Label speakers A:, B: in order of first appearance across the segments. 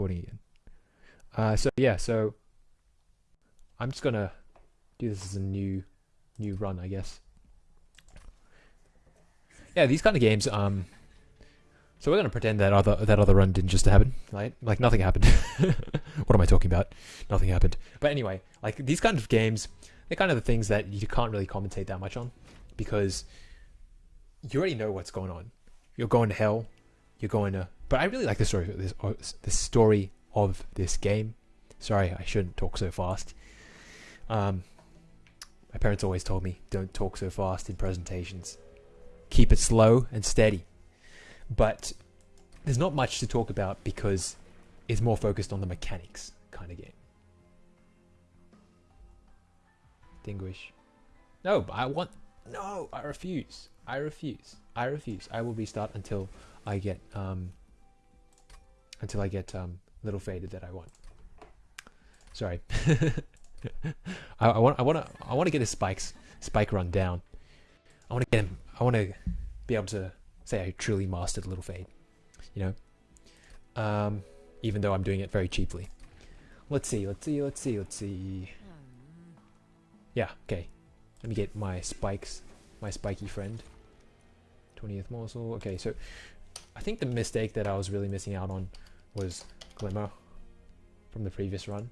A: recording again. Uh, so yeah, so I'm just gonna do this as a new new run, I guess. Yeah, these kind of games. Um, so we're gonna pretend that other that other run didn't just happen, right? Like nothing happened. what am I talking about? Nothing happened. But anyway, like these kind of games, they're kind of the things that you can't really commentate that much on, because you already know what's going on. You're going to hell. You're going to. But I really like the story. This uh, the story of this game. Sorry, I shouldn't talk so fast. Um, my parents always told me, don't talk so fast in presentations. Keep it slow and steady. But there's not much to talk about because it's more focused on the mechanics kind of game. Distinguish. No, I want. No, I refuse. I refuse. I refuse. I will restart until I get um until I get um little faded that I want. Sorry. I, I, want I want to I want to get his spikes spike run down. I want to get him. I want to be able to say I truly mastered little fade. You know, um, even though I'm doing it very cheaply. Let's see. Let's see. Let's see. Let's see. Yeah. Okay. Let me get my spikes. My spiky friend. 20th morsel. Okay. So I think the mistake that I was really missing out on was glimmer from the previous run.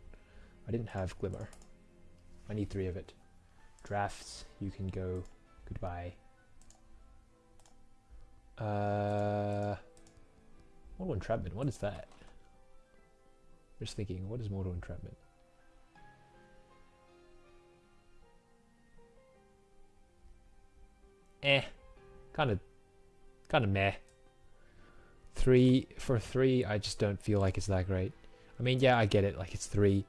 A: I didn't have glimmer. I need three of it. Drafts, you can go goodbye. Uh, mortal entrapment. What is that? Just thinking, what is mortal entrapment? Eh, kind of, kind of meh. Three for three, I just don't feel like it's that great. I mean, yeah, I get it. Like it's three,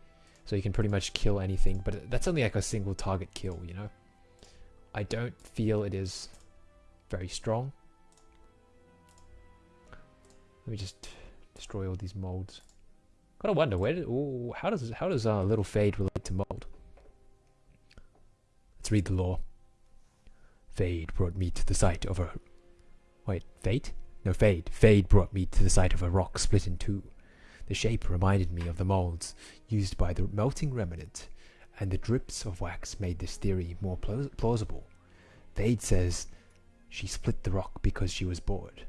A: so you can pretty much kill anything, but that's only like a single target kill, you know. I don't feel it is very strong. Let me just destroy all these molds. Gotta wonder where did ooh, how does how does uh, little fade relate to mold? Let's read the lore. Fade brought me to the site of a wait, fate? No fade. Fade brought me to the site of a rock split in two. The shape reminded me of the molds used by the melting remnant, and the drips of wax made this theory more plausible. Fade says she split the rock because she was bored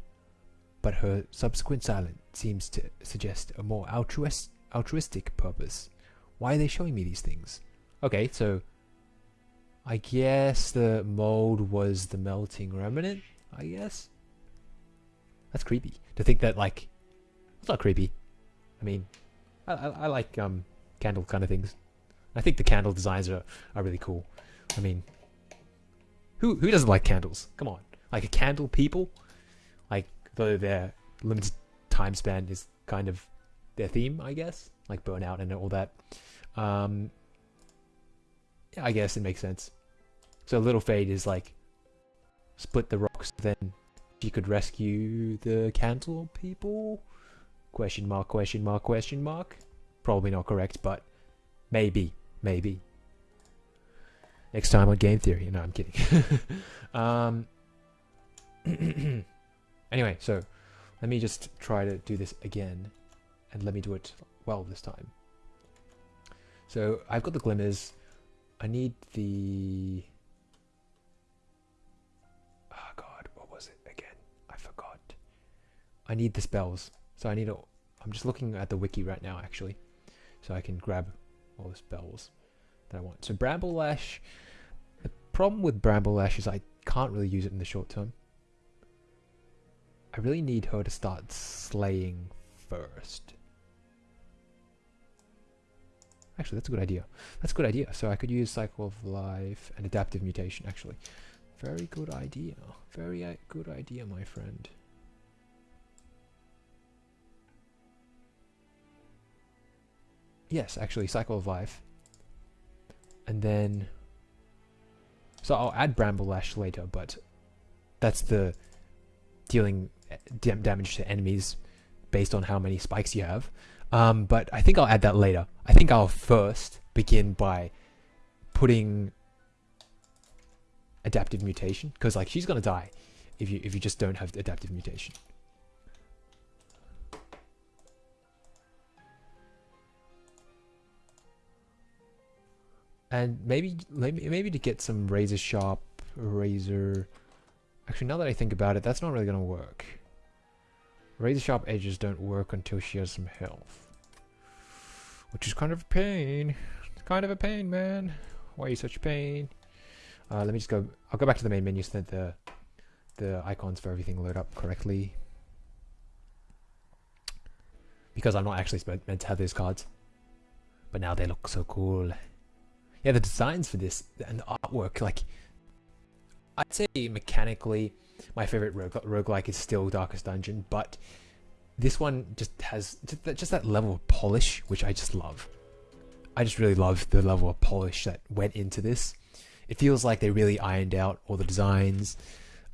A: but her subsequent silence seems to suggest a more altruist, altruistic purpose. Why are they showing me these things? Okay, so I guess the mold was the melting remnant, I guess. That's creepy. To think that, like, it's not creepy. I mean, I, I, I like um, candle kind of things. I think the candle designs are, are really cool. I mean, who who doesn't like candles? Come on. Like a candle people? Like though their limited time span is kind of their theme, I guess, like burnout and all that. Um, I guess it makes sense. So Little Fade is like split the rocks, then she could rescue the candle people? Question mark, question mark, question mark. Probably not correct, but maybe, maybe. Next time on Game Theory. No, I'm kidding. um, Anyway, so let me just try to do this again and let me do it well this time. So I've got the glimmers. I need the... I need the spells. So I need a... I'm just looking at the wiki right now actually. So I can grab all the spells that I want. So Bramble Lash... The problem with Bramble Lash is I can't really use it in the short term. I really need her to start slaying first. Actually, that's a good idea. That's a good idea. So I could use Cycle of Life and Adaptive Mutation, actually. Very good idea. Very uh, good idea, my friend. Yes, actually, Cycle of Life. And then... So I'll add Bramble Lash later, but that's the dealing damage to enemies based on how many spikes you have. Um, but I think I'll add that later. I think I'll first begin by putting adaptive mutation because like she's gonna die if you if you just don't have adaptive mutation. And maybe maybe to get some razor sharp razor. Actually, now that I think about it, that's not really gonna work. Razor sharp edges don't work until she has some health, which is kind of a pain. It's kind of a pain, man. Why are you such a pain? Uh, let me just go. I'll go back to the main menu so that the the icons for everything load up correctly. Because I'm not actually meant to have those cards. But now they look so cool. Yeah, the designs for this and the artwork, like, I'd say mechanically, my favorite rogue roguelike is still Darkest Dungeon, but this one just has just that, just that level of polish, which I just love. I just really love the level of polish that went into this. It feels like they really ironed out all the designs.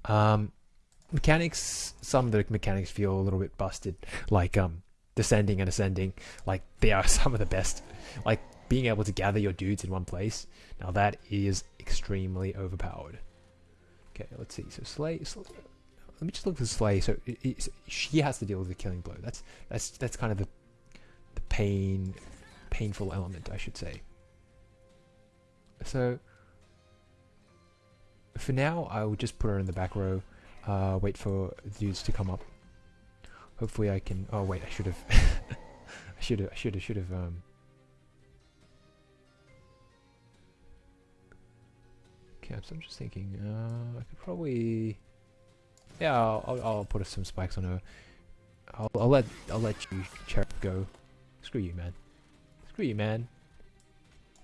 A: Um, mechanics, some of the mechanics feel a little bit busted, like um, descending and ascending. Like they are some of the best. Like being able to gather your dudes in one place. Now that is extremely overpowered. Okay, let's see. So Slay, Slay let me just look at Slay. So it, it, she has to deal with the killing blow. That's that's that's kind of the the pain, painful element, I should say. So for now, I will just put her in the back row. Uh, wait for the dudes to come up. Hopefully, I can. Oh wait, I should have. I should have. I should have. Should have. Um, So I'm just thinking, uh, I could probably, yeah, I'll, I'll, I'll put some spikes on her. I'll, I'll let, I'll let you, Cherub, go. Screw you, man. Screw you, man.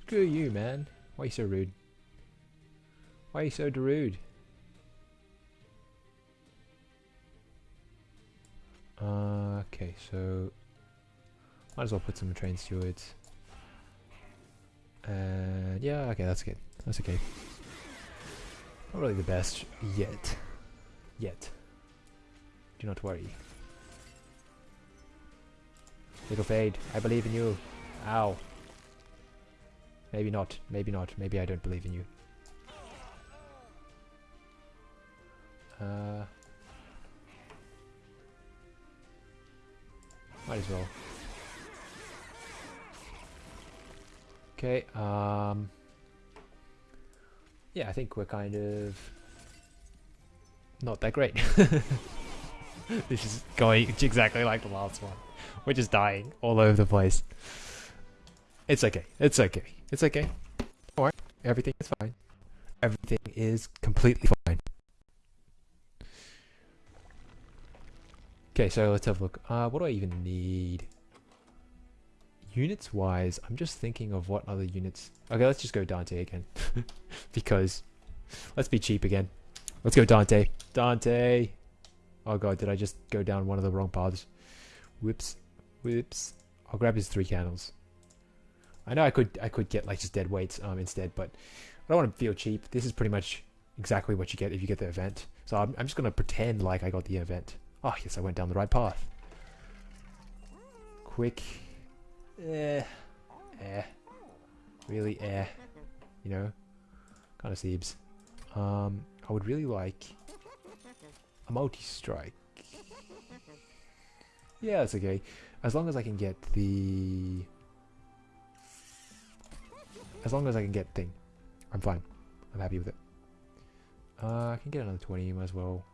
A: Screw you, man. Why are you so rude? Why are you so rude? Uh, okay, so might as well put some train stewards. And yeah, okay, that's good. That's okay. Not really the best yet. Yet. Do not worry. Little Fade, I believe in you. Ow. Maybe not. Maybe not. Maybe I don't believe in you. Uh, might as well. Okay, um yeah, I think we're kind of not that great. this is going exactly like the last one. We're just dying all over the place. It's okay. It's okay. It's okay. Don't. Everything is fine. Everything is completely fine. Okay, so let's have a look. Uh, what do I even need? Units wise, I'm just thinking of what other units. Okay, let's just go Dante again. because let's be cheap again. Let's go Dante. Dante. Oh god, did I just go down one of the wrong paths? Whoops. Whoops. I'll grab his three candles. I know I could I could get like just dead weights um instead, but I don't want to feel cheap. This is pretty much exactly what you get if you get the event. So I'm, I'm just going to pretend like I got the event. Oh, yes, I went down the right path. Quick eh, eh, really eh, you know, kind of seems. Um, I would really like a multi-strike. Yeah, that's okay. As long as I can get the... As long as I can get thing. I'm fine. I'm happy with it. Uh, I can get another 20 might as well.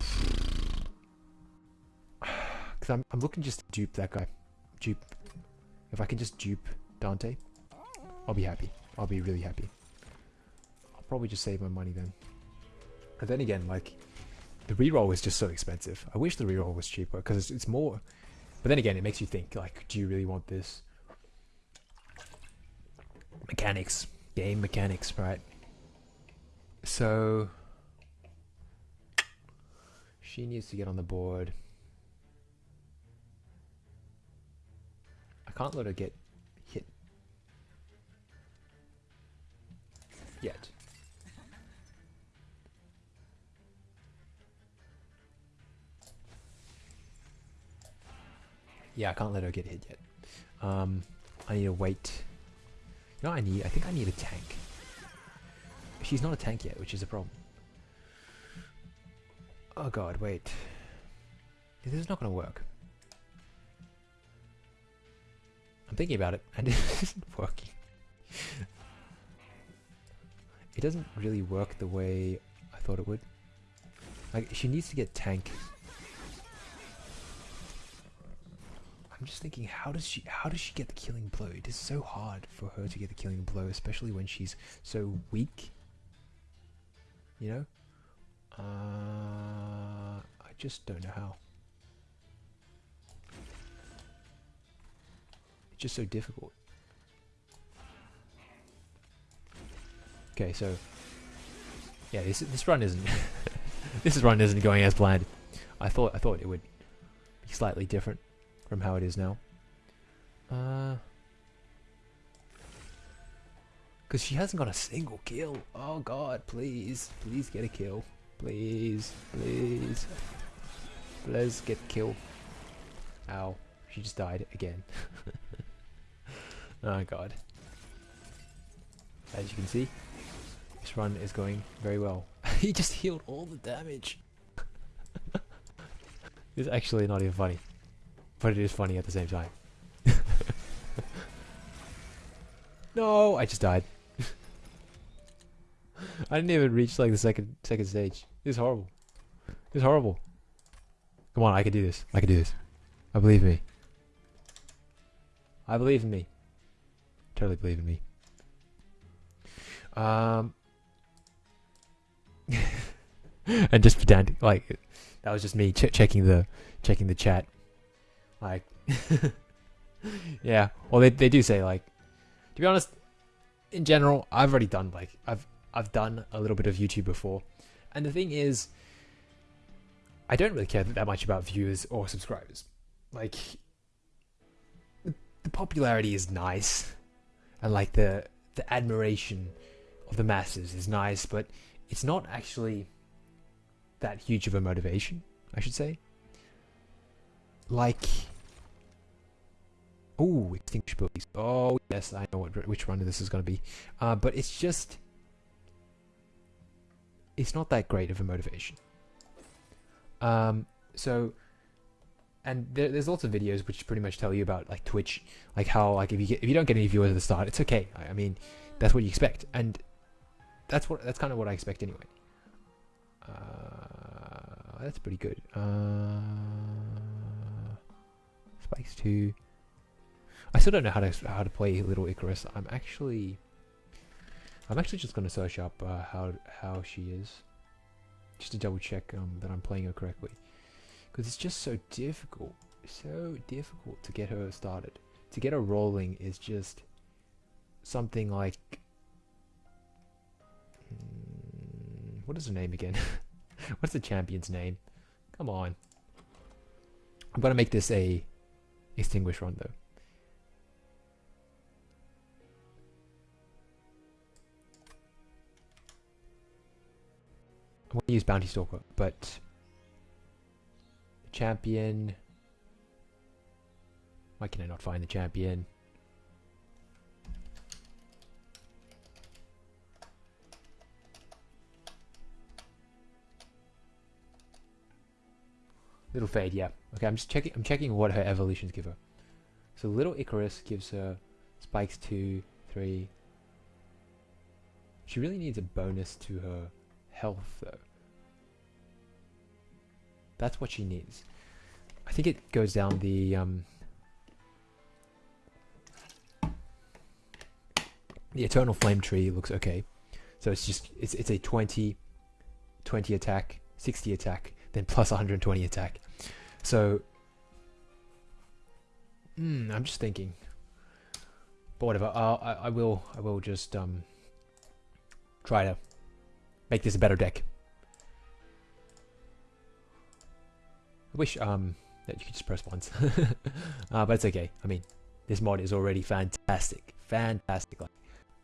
A: Because I'm, I'm looking just to dupe that guy dupe. If I can just dupe Dante, I'll be happy. I'll be really happy. I'll probably just save my money then. And then again, like, the reroll is just so expensive. I wish the reroll was cheaper because it's, it's more. But then again, it makes you think, like, do you really want this? Mechanics. Game mechanics, right? So... She needs to get on the board. Can't let her get hit. Yet. Yeah, I can't let her get hit yet. Um, I need to wait. You know I need? I think I need a tank. She's not a tank yet, which is a problem. Oh god, wait. This is not to work. I'm thinking about it and it isn't working. it doesn't really work the way I thought it would. Like, she needs to get tank. I'm just thinking, how does she how does she get the killing blow? It is so hard for her to get the killing blow, especially when she's so weak. You know? Uh, I just don't know how. It's just so difficult. Okay, so yeah, this this run isn't this run isn't going as planned. I thought I thought it would be slightly different from how it is now. Uh, because she hasn't got a single kill. Oh God, please, please get a kill, please, please, please get kill. Ow, she just died again. oh God. As you can see, this run is going very well. he just healed all the damage. it's actually not even funny. But it is funny at the same time. no, I just died. I didn't even reach like the second second stage. It's horrible. It's horrible. Come on, I can do this. I can do this. I believe in me. I believe in me. Totally believe in me. Um, and just pedantic, like that was just me ch checking the checking the chat. Like, yeah. Well, they they do say like, to be honest, in general, I've already done like I've I've done a little bit of YouTube before, and the thing is, I don't really care that much about viewers or subscribers. Like, the popularity is nice, and like the the admiration of the masses is nice, but it's not actually that huge of a motivation, I should say. Like, oh, extinguish police. Oh yes, I know what which run this is going to be, uh, but it's just it's not that great of a motivation. Um, so, and there, there's lots of videos which pretty much tell you about like Twitch, like how like if you get if you don't get any viewers at the start, it's okay. I, I mean, that's what you expect, and that's what that's kind of what I expect anyway. Uh, that's pretty good. Uh, spikes two. I still don't know how to how to play Little Icarus. I'm actually I'm actually just gonna search up uh, how how she is, just to double check um, that I'm playing her correctly, because it's just so difficult, so difficult to get her started. To get her rolling is just something like hmm, what is her name again? What's the champion's name? Come on. I'm gonna make this a extinguish run though. I'm to use Bounty Stalker, but champion. Why can I not find the champion? Little Fade, yeah. Okay, I'm just checking. I'm checking what her evolutions give her. So Little Icarus gives her spikes two, three. She really needs a bonus to her health though. That's what she needs. I think it goes down the um, the eternal flame tree looks okay. So it's just it's it's a 20 20 attack, 60 attack, then plus 120 attack. So mm, I'm just thinking. But whatever, I I will I will just um try to make this a better deck. I wish um that you could just press once, uh, but it's okay. I mean, this mod is already fantastic, fantastic. Like,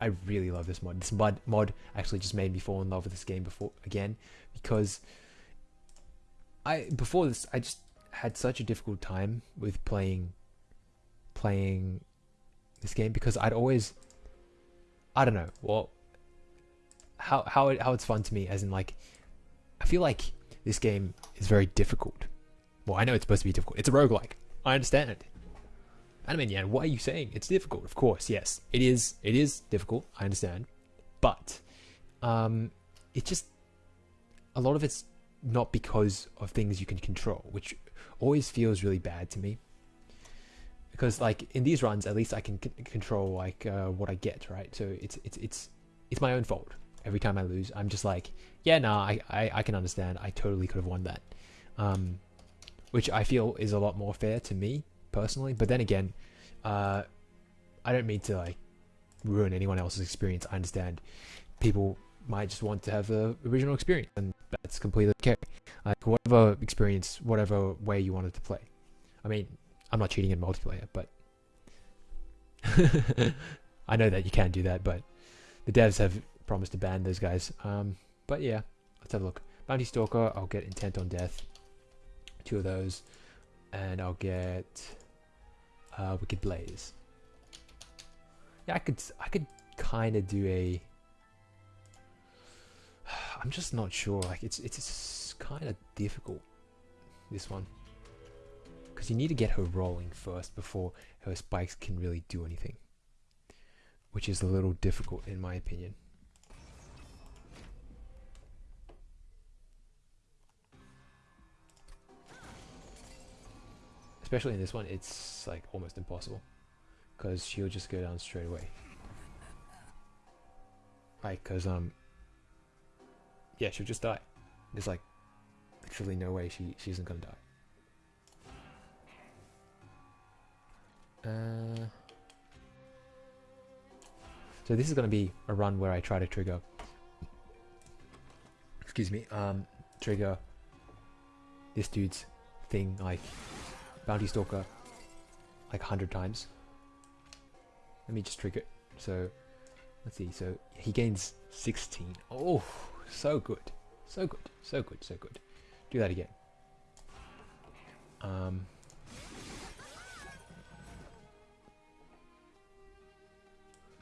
A: I really love this mod. This mod mod actually just made me fall in love with this game before again because I before this I just had such a difficult time with playing playing this game because I'd always I don't know well how how it, how it's fun to me as in like I feel like this game is very difficult. Well, I know it's supposed to be difficult. It's a roguelike. I understand it. Yeah, what are you saying? It's difficult. Of course, yes. It is it is difficult. I understand. But um, it's just a lot of it's not because of things you can control, which always feels really bad to me. Because like in these runs, at least I can control like uh, what I get, right? So it's it's it's it's my own fault. Every time I lose, I'm just like, yeah, nah, I, I, I can understand. I totally could have won that. Um, which I feel is a lot more fair to me personally. But then again, uh, I don't mean to like ruin anyone else's experience. I understand people might just want to have the original experience, and that's completely okay. Like whatever experience, whatever way you wanted to play. I mean, I'm not cheating in multiplayer, but I know that you can do that. But the devs have promised to ban those guys. Um, but yeah, let's have a look. Bounty Stalker, I'll get Intent on Death, two of those, and I'll get uh, Wicked Blaze. Yeah, I could I could kind of do a. I'm just not sure. Like it's it's, it's kind of difficult. This one. Because you need to get her rolling first before her spikes can really do anything. Which is a little difficult in my opinion. Especially in this one, it's like almost impossible. Because she'll just go down straight away. Like, because, um, yeah, she'll just die. There's like literally no way she, she isn't gonna die. Uh, so this is to be a run where I try to trigger, excuse me, um, trigger this dude's thing like Bounty Stalker like a hundred times. Let me just trigger it. So let's see. So he gains 16. Oh, so good, so good, so good, so good. Do that again. Um.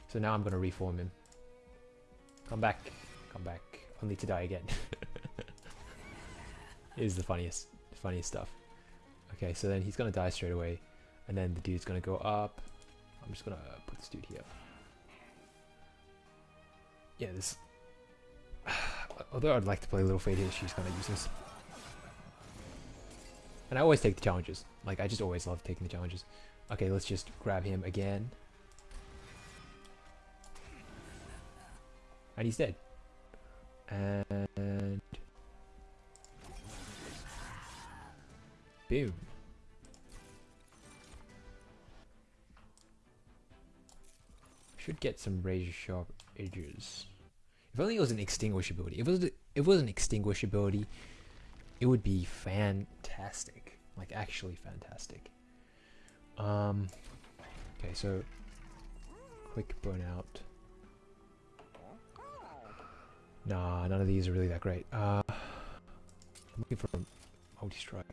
A: So now I'm going to reform him. Come back. Come back. Only to die again. it is the funniest, funniest stuff. Okay, so then he's to die straight away. And then the dude's to go up. I'm just to put this dude here. Yeah, this... Although I'd like to play Little Fade here, she's gonna use this. And I always take the challenges. Like, I just always love taking the challenges. Okay, let's just grab him again. And he's dead. And... Boom. Should get some razor sharp edges. If only it was an extinguish ability. If it was, if it was an extinguish ability, it would be fantastic. Like actually fantastic. Um. Okay, so quick burnout. Nah, none of these are really that great. Uh, I'm looking for a multi-strike.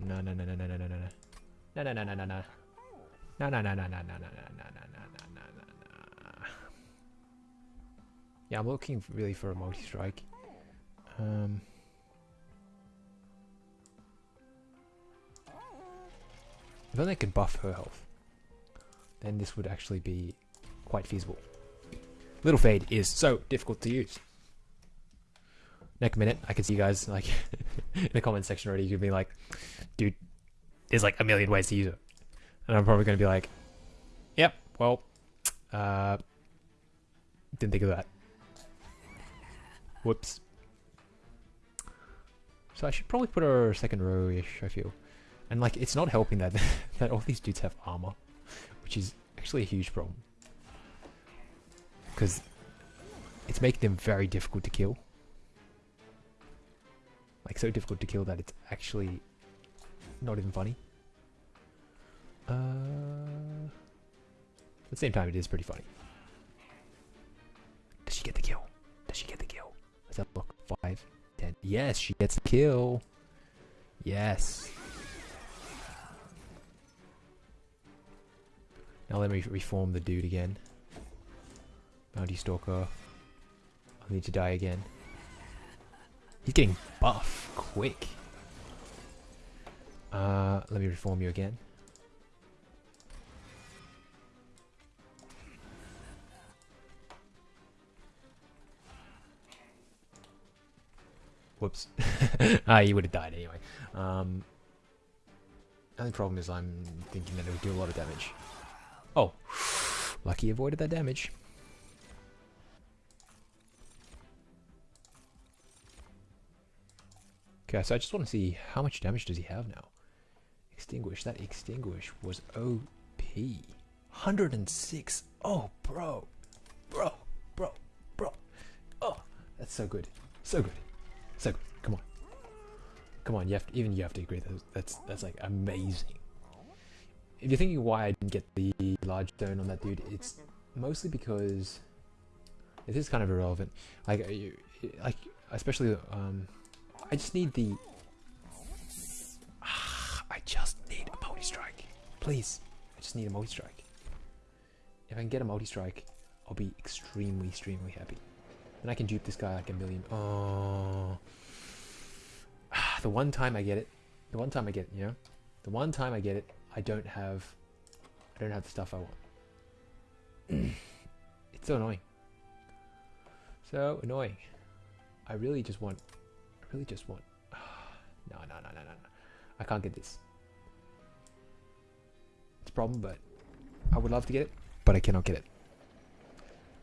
A: No, no, no, no, no, no, no, no, no. No, no, no, no, no, no. No, no, no, no, no, no, no, no, no, no. Yeah, I'm looking really for a multi-strike. Um... If only I could buff her health, then this would actually be quite feasible. Little Fade is so difficult to use. Next minute, I can see you guys like in the comment section already. You'd be like, "Dude, there's like a million ways to use it," and I'm probably gonna be like, "Yep, well, uh, didn't think of that. Whoops." So I should probably put her second row-ish. I feel, and like it's not helping that that all these dudes have armor, which is actually a huge problem because it's making them very difficult to kill. Like so difficult to kill that it's actually not even funny. Uh, at the same time, it is pretty funny. Does she get the kill? Does she get the kill? Have a look. Five, ten. Yes, she gets the kill. Yes. Now let me reform the dude again. Bounty Stalker. I need to die again. He's getting buff quick. Uh, let me reform you again. Whoops. ah, you would have died anyway. Um, only problem is I'm thinking that it would do a lot of damage. Oh, lucky avoided that damage. Okay, so I just want to see how much damage does he have now. Extinguish. That extinguish was OP. 106. Oh, bro. Bro. Bro. Bro. Oh, that's so good. So good. So good. Come on. Come on, you have to, even you have to agree that that's that's like amazing. If you're thinking why I didn't get the large stone on that dude, it's mostly because it is kind of irrelevant. Like, you, like especially um, I just need the. I just need a multi strike, please. I just need a multi strike. If I can get a multi strike, I'll be extremely, extremely happy. And I can dupe this guy like a million. Oh. The one time I get it, the one time I get it, you know, the one time I get it, I don't have, I don't have the stuff I want. it's so annoying. So annoying. I really just want, really just want, no, no, no, no, no, no. I can't get this. It's a problem, but I would love to get it, but I cannot get it.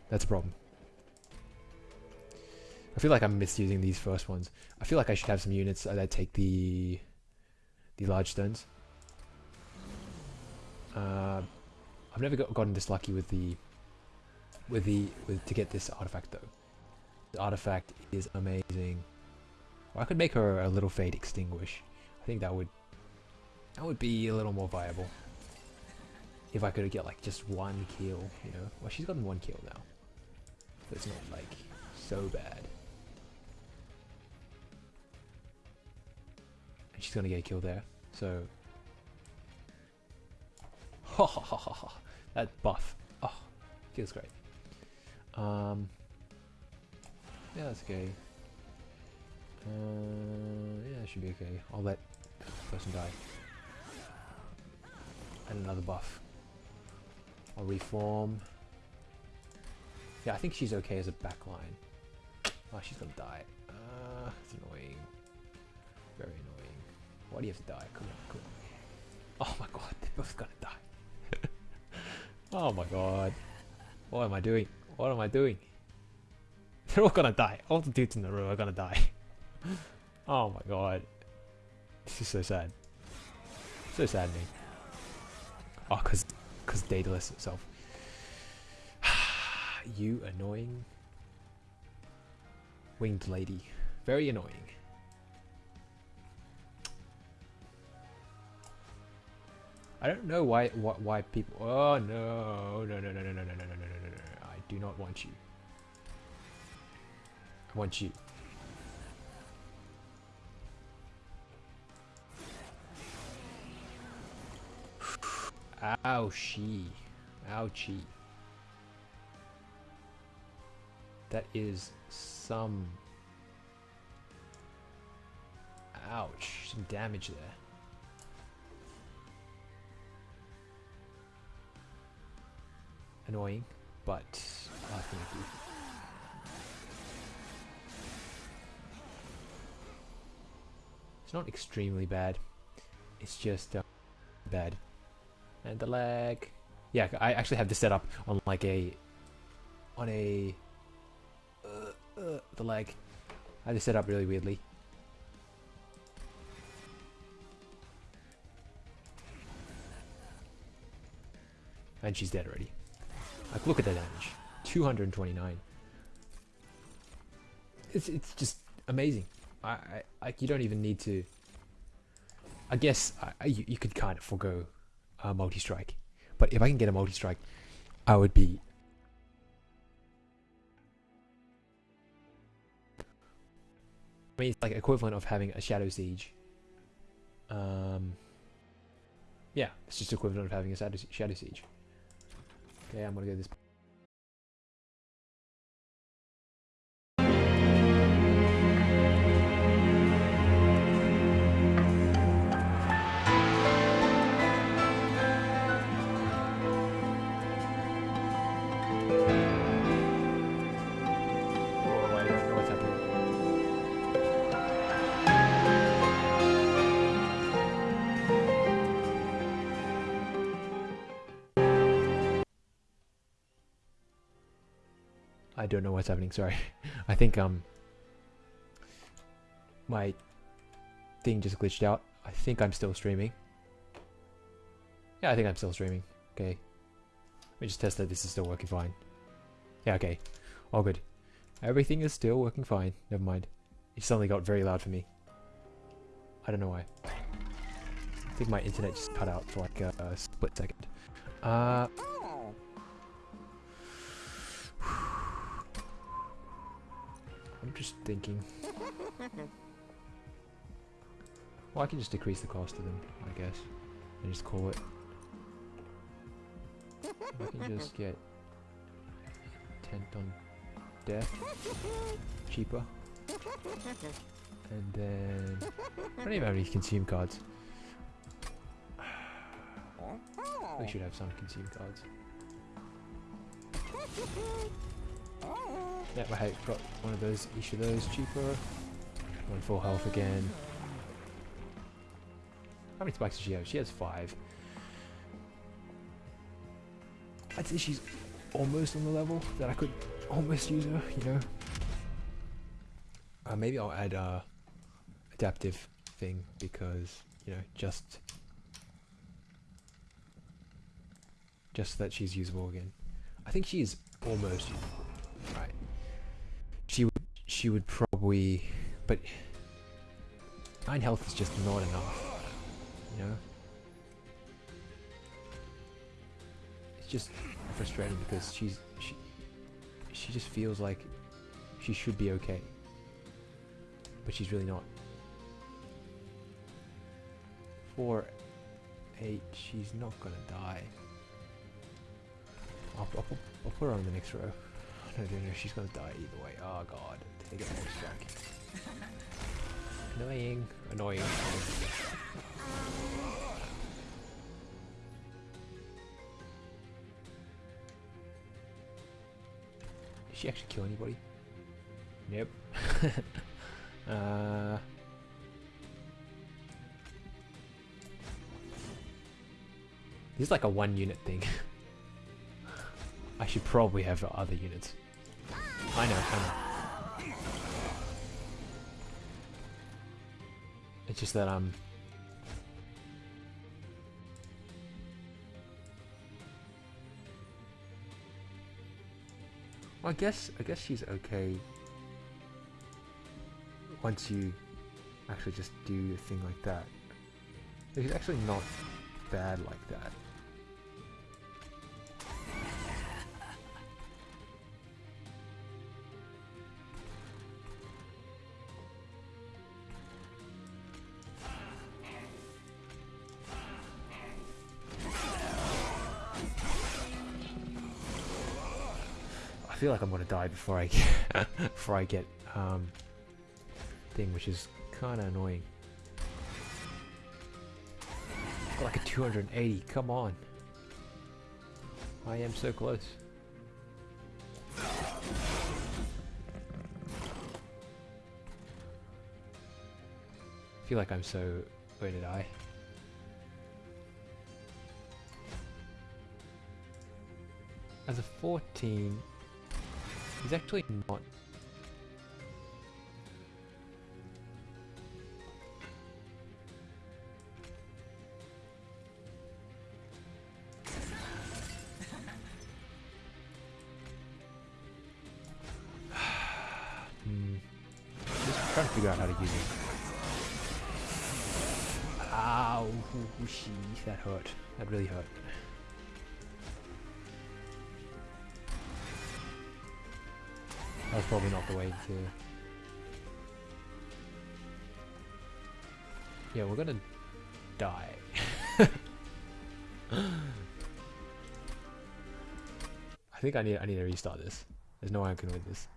A: That's a problem. I feel like I'm misusing these first ones. I feel like I should have some units that take the the large stones. Uh, I've never got, gotten this lucky with the with the with to get this artifact though. The artifact is amazing. I could make her a little fade extinguish. I think that would that would be a little more viable. If I could get like just one kill, you know. Well, she's gotten one kill now. So it's not like so bad. And she's gonna get killed there. So ha ha ha ha ha. That buff. Oh, feels great. Um Yeah, that's okay. Uh, yeah, should be okay. I'll let this person die. And another buff. I'll reform. Yeah, I think she's okay as a backline. Oh, she's gonna die. Uh, it's annoying. Very annoying. Why do you have to die? Come on, come on. Oh my god, they're both gonna die. oh my god. What am I doing? What am I doing? They're all gonna die. All the dudes in the room are gonna die. Oh my god. This is so sad. So saddening. Oh, cause, cause Daedalus itself. you annoying winged lady. Very annoying. I don't know why why, why people. Oh no no no no no no no no no no no no! I do not want you. I want you. Ouchie. Ouchie. That is some... Ouch. Some damage there. Annoying, but I think It's not extremely bad. It's just uh, bad. And the lag. Yeah, I actually have this set up on like a on a uh, uh, the leg. I just set up really weirdly. And she's dead already. Like, look at the damage. 229. It's, it's just amazing. I, I, like, you don't even need to... I guess I, you, you could kind of forego a multi-strike. But if I can get a multi-strike, I would be I mean, it's like equivalent of having a Shadow Siege. Um, yeah, it's just equivalent of having a Shadow, Shadow Siege. Okay, I'm gonna go this don't know what's happening. Sorry. I think um my thing just glitched out. I think I'm still streaming. Yeah, I think I'm still streaming. Okay. Let me just test that this is still working fine. Yeah, okay. All good. Everything is still working fine. Never mind. It suddenly got very loud for me. I don't know why. I think my internet just cut out for like a, a split second. Uh, I'm just thinking. Well, I can just decrease the cost of them, I guess. And just call it. I can just get Intent on Death cheaper. And then I don't even have any consume cards. We should have some consume cards. Yeah, I have got one of those, each of those cheaper. One full health again. How many spikes does she have? She has five. I'd say she's almost on the level that I could almost use her, you know? Uh, maybe I'll add a adaptive thing because, you know, just just that she's usable again. I think she's almost usable. She would probably but nine health is just not enough. You know? It's just frustrating because she's she she just feels like she should be okay. But she's really not. 4... 8... she's not gonna die. I'll, I'll, I'll put her on the next row. No, no, no, she's gonna die either way. Oh god, take it more strike. Annoying, annoying. Did she actually kill anybody? Nope. uh, this is like a one unit thing. I should probably have other units. I know, I know. It's just that um Well, I guess I guess she's okay once you actually just do a thing like that. She's actually not bad like that. Feel like I'm gonna die before I get before I get um thing, which is kind of annoying. Got like a 280. Come on. I am so close. I feel like I'm so going to die. As a 14, he's actually not Hmm. Just trying to figure out how to use it. Ow, that hurt. That really hurt. Probably not the way to... Yeah, we're gonna die. I think I need I need to restart this. There's no way I can win this.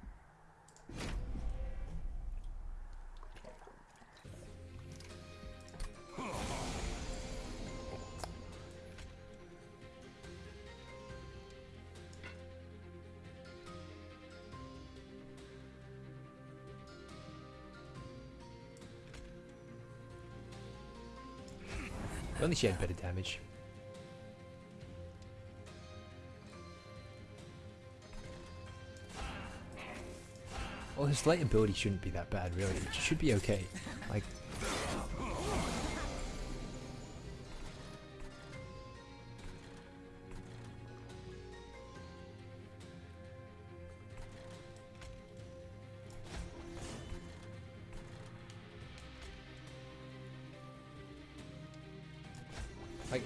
A: She had better damage. Well, his light ability shouldn't be that bad, really. It should be okay. Like,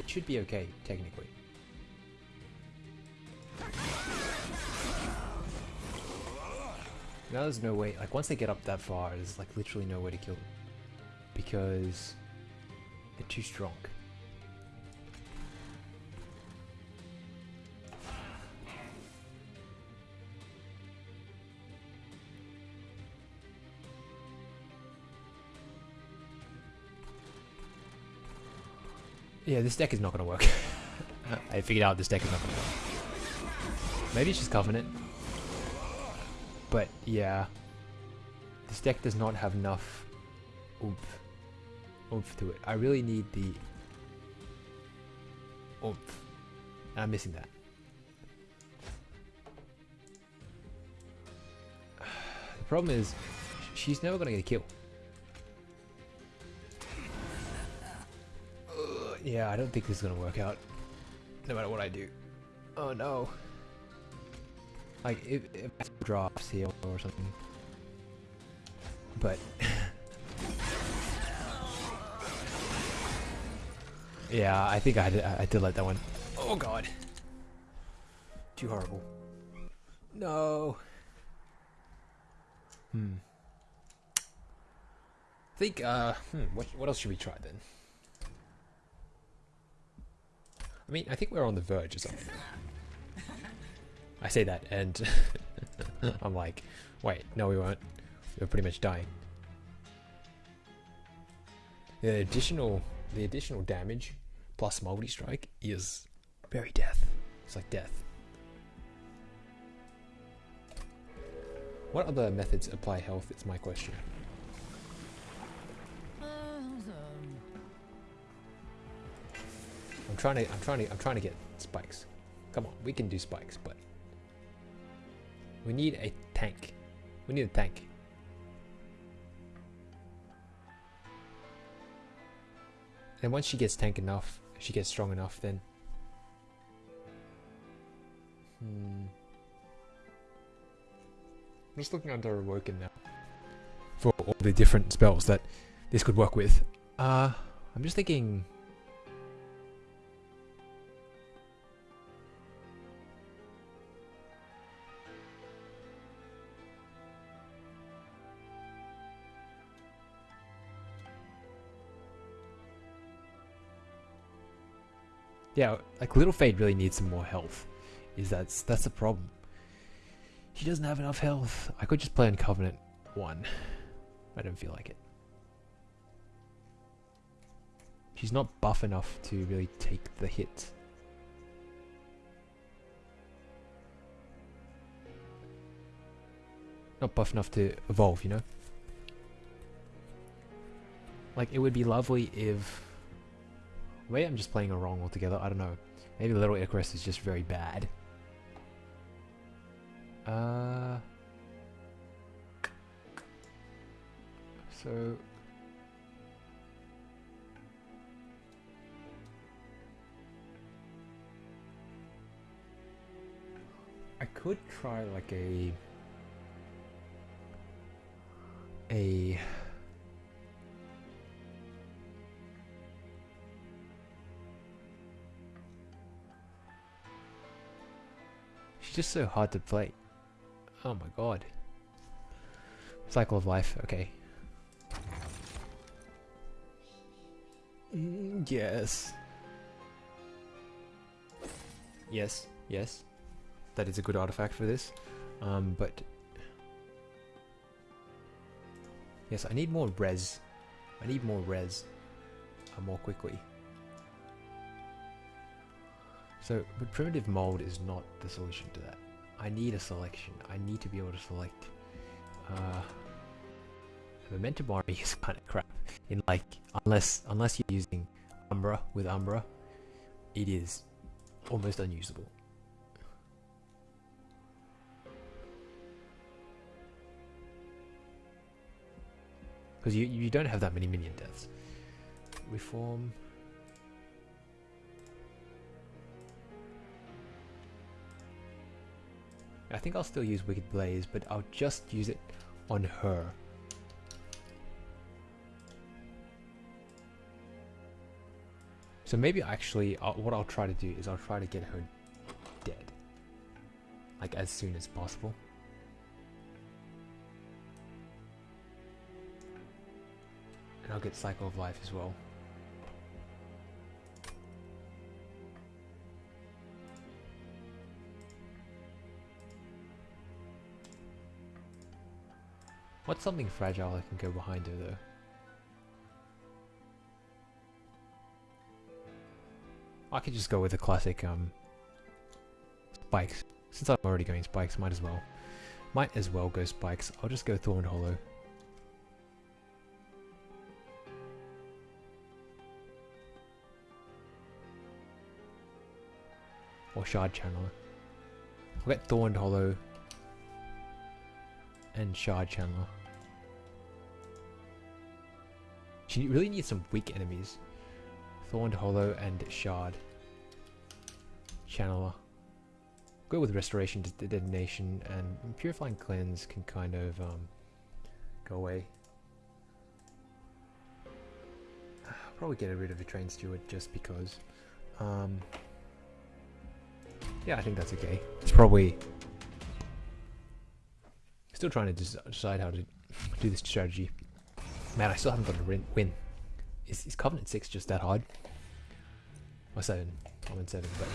A: should be okay, technically. Now there's no way, like once they get up that far, there's like literally no way to kill them. Because they're too strong. Yeah, this deck is not going to work. I figured out this deck is not going to work. Maybe it's just Covenant. But yeah, this deck does not have enough oomph, oomph to it. I really need the oomph. And I'm missing that. The problem is, she's never going to get a kill. Yeah, I don't think this is gonna work out. No matter what I do. Oh no. Like, if, if drops here or something. But... yeah, I think I did, I did let that one. Oh god. Too horrible. No. Hmm. I think, uh, hmm, what, what else should we try then? I mean, I think we're on the verge or something. I say that and I'm like, wait, no we won't. We're pretty much dying. The additional the additional damage plus multi-strike is very death. It's like death. What other methods apply health is my question. Trying to I'm trying to I'm trying to get spikes. Come on, we can do spikes, but we need a tank. We need a tank. And once she gets tank enough, she gets strong enough, then hmm. I'm just looking under Awoken now for all the different spells that this could work with. Uh, I'm just thinking Yeah, like Little Fade really needs some more health. Is that's that's the problem. She doesn't have enough health. I could just play on Covenant 1. I don't feel like it. She's not buff enough to really take the hit. Not buff enough to evolve, you know? Like, it would be lovely if Maybe I'm just playing it wrong altogether. I don't know. Maybe Little Icarus is just very bad. Uh. So. I could try like a a just so hard to play. Oh my god. Cycle of life, okay. Mm, yes. Yes, yes. That is a good artifact for this. Um, but... Yes, I need more res. I need more res. Uh, more quickly. So, but primitive mold is not the solution to that. I need a selection. I need to be able to select. Uh, Momentum Army is kind of crap. In like, unless unless you're using Umbra with Umbra, it is almost unusable. Because you, you don't have that many minion deaths. Reform. I think I'll still use Wicked Blaze, but I'll just use it on her. So maybe actually, I'll, what I'll try to do is I'll try to get her dead. Like as soon as possible. And I'll get Cycle of Life as well. What's something fragile I can go behind her though? I could just go with the classic um, spikes. Since I'm already going spikes, might as well. Might as well go spikes. I'll just go Thorn Hollow. Or Shard Channeler. I'll get Thorn Hollow and Shard Channeler. She really needs some weak enemies. Thorned Hollow and Shard. Channeler. Go with Restoration to Detonation and Purifying Cleanse can kind of um, go away. Probably get rid of a Train Steward just because. Um, yeah, I think that's okay. It's probably... Still trying to decide how to do this strategy. Man, I still haven't got a win. Is, is Covenant 6 just that hard? Or 7. I'm in 7, but...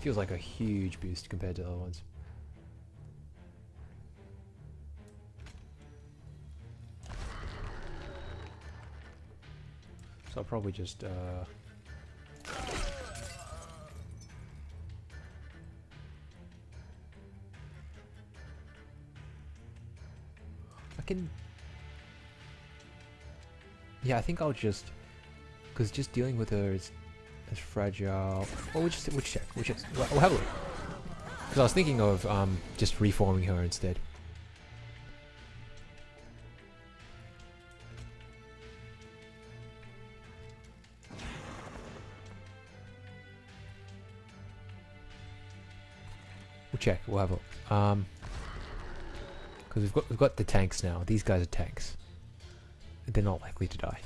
A: Feels like a huge boost compared to the other ones. So I'll probably just... Uh, I can yeah, I think I'll just... Because just dealing with her is, is fragile... Well, we'll just we'll check. We'll, just, we'll, we'll have a look. Because I was thinking of um, just reforming her instead. We'll check. We'll have a look. Um, because we've got we've got the tanks now. These guys are tanks they're not likely to die.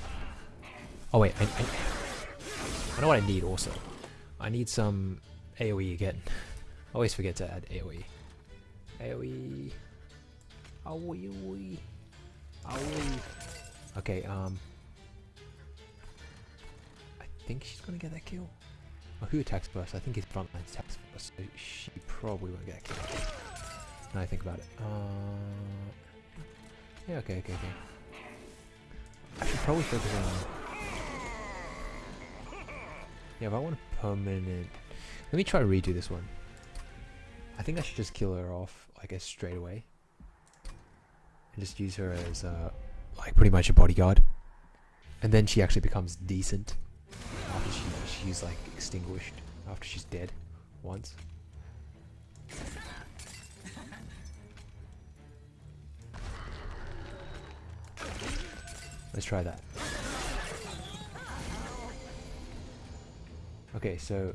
A: Oh wait, I, I, I know what I need also. I need some AoE again. I always forget to add AoE. AoE. AoE. AoE. Okay, um. I think she's gonna get that kill. Oh, who attacks first? I think his frontline attacks first, so she probably won't get a kill. Now I think about it. Uh, yeah, okay, okay, okay. I should probably focus on... Yeah, if I want a permanent... Let me try to redo this one. I think I should just kill her off, I guess, straight away. And just use her as, uh, like, pretty much a bodyguard. And then she actually becomes decent. After she, she's, like, extinguished. After she's dead. Once. Let's try that. Okay, so...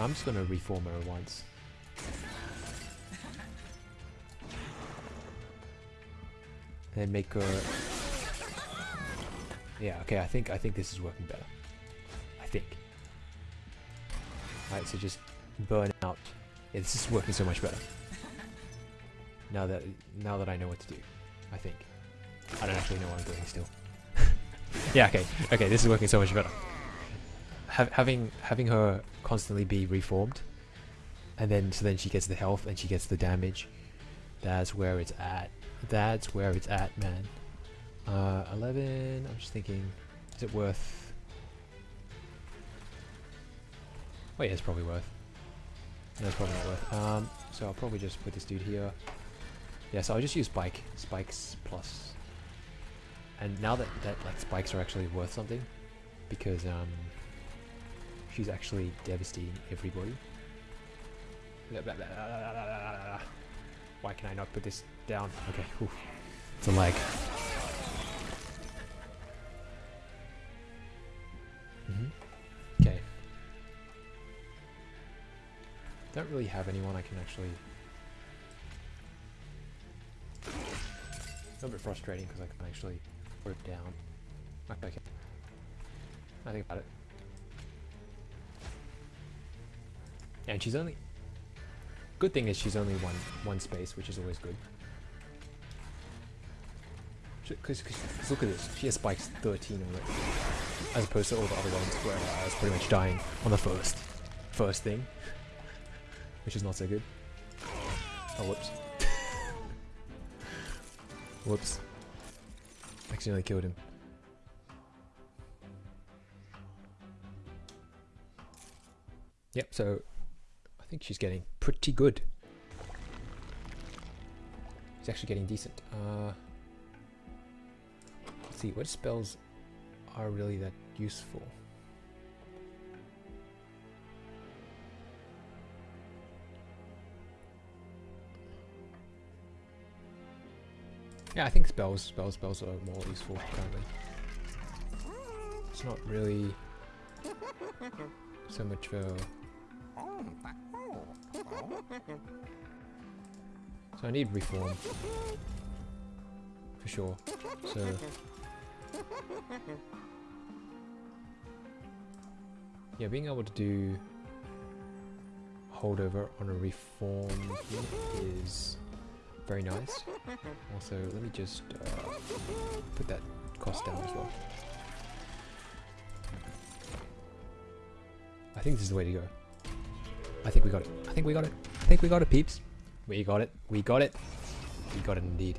A: I'm just gonna reform her once. And make her... Yeah, okay, I think I think this is working better. I think. Alright, so just burn out. Yeah, this is working so much better. Now that now that I know what to do, I think. I don't actually know what I'm doing still. yeah, okay, okay, this is working so much better. Ha having having her constantly be reformed, and then so then she gets the health and she gets the damage. That's where it's at. That's where it's at, man. Uh, 11. I'm just thinking, is it worth? Oh yeah, it's probably worth. No, it's probably not worth. Um, so I'll probably just put this dude here. Yeah, so I'll just use spike, spikes plus. And now that, that like spikes are actually worth something, because um, she's actually devastating everybody. Why can I not put this down? Okay, whew. it's a lag. Mhm. Okay. Don't really have anyone I can actually. A little bit frustrating because I can actually put down. Okay. I think about it. And she's only good thing is she's only one one space, which is always good. Because look at this, she has spikes 13 on it, as opposed to all the other ones where I was pretty much dying on the first first thing, which is not so good. Oh whoops, whoops, accidentally killed him. Yep, so I think she's getting pretty good. She's actually getting decent. Uh, let's see, what spells are really that useful? Yeah, I think spells, spells, spells are more useful currently. It's not really so much for so I need reform. For sure. So Yeah, being able to do holdover on a reform is very nice. Also, let me just uh, put that cost down as well. I think this is the way to go. I think we got it. I think we got it. I think we got it, peeps. We got it. We got it. We got it indeed.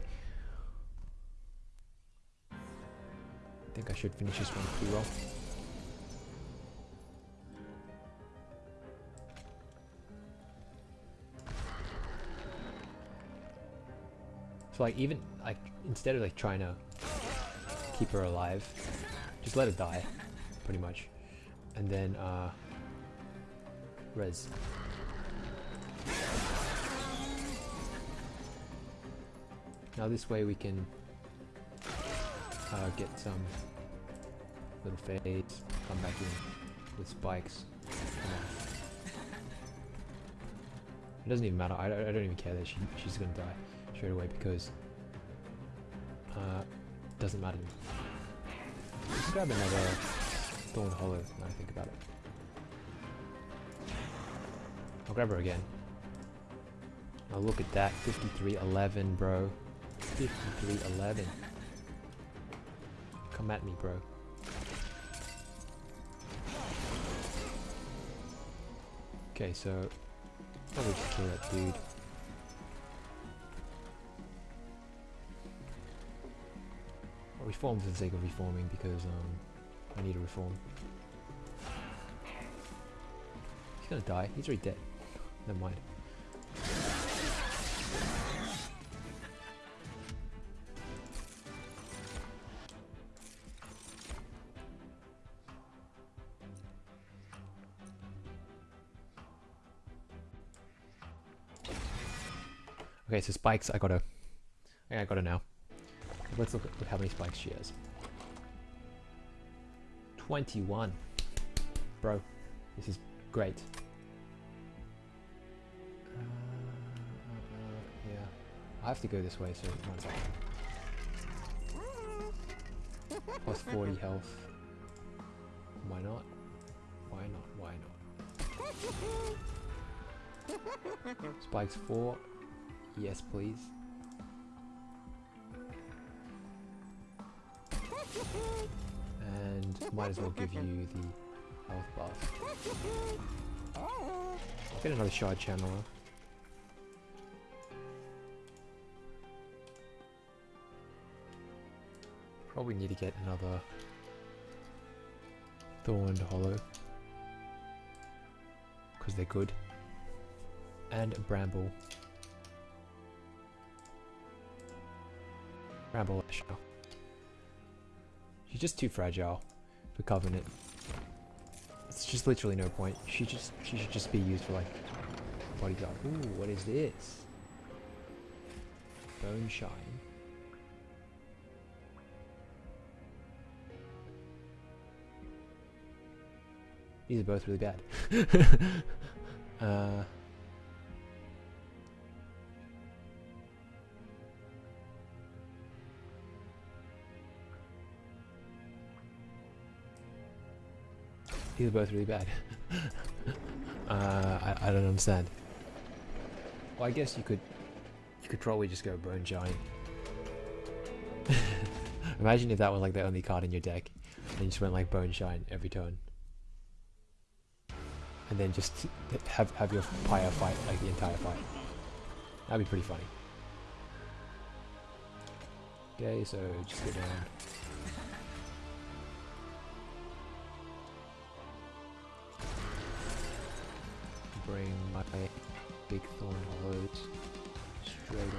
A: I think I should finish this one pretty well. So like even like instead of like trying to keep her alive, just let her die, pretty much. And then uh res. Now this way we can uh, get some little fades, come back in with spikes. It doesn't even matter, I, I don't even care that she, she's gonna die straight away because uh, doesn't matter. Let's grab another Thorn Hollow now I think about it. I'll grab her again. Oh, look at that. 5311, bro. 5311. Come at me, bro. Okay, so... Probably just kill that dude. Reform for the sake of reforming because um, I need to reform. He's gonna die. He's already dead. Never mind. Okay, so spikes, I gotta, I gotta now. Let's look at how many spikes she has. 21. Bro, this is great. Uh, yeah, I have to go this way, so one second. Plus 40 health. Why not? Why not? Why not? Spikes 4. Yes, please. Might as well give you the health buff. Get another shard channeler. Probably need to get another Thorned Hollow. Because they're good. And Bramble. Bramble. She's just too fragile for Covenant. It's just literally no point. She just she should just be used for like bodyguard. Ooh, what is this? Bone shine. These are both really bad. uh, these are both really bad. uh, I, I don't understand. Well, I guess you could you could probably just go Bone Giant. Imagine if that was like the only card in your deck, and you just went like Bone Giant every turn and then just have have your pyre fight like the entire fight. That'd be pretty funny. Okay, so just go down. Bring my big thorn hollows straight in.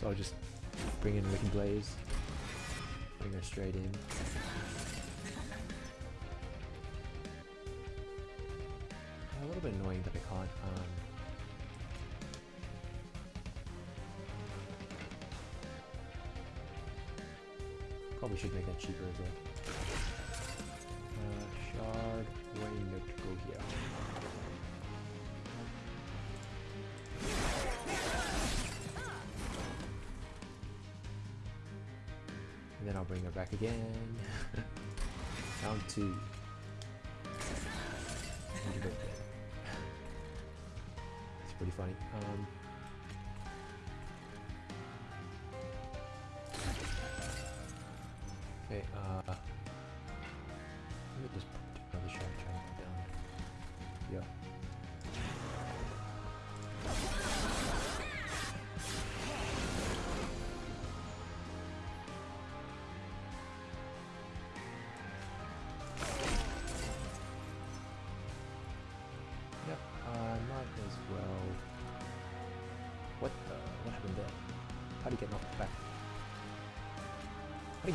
A: So I'll just bring in Wicked Blaze, bring her straight in. A little bit annoying that I can't um, Probably should make that cheaper as well. Uh, shard, rain, go here. And then I'll bring her back again. Down two. It's pretty funny. Um,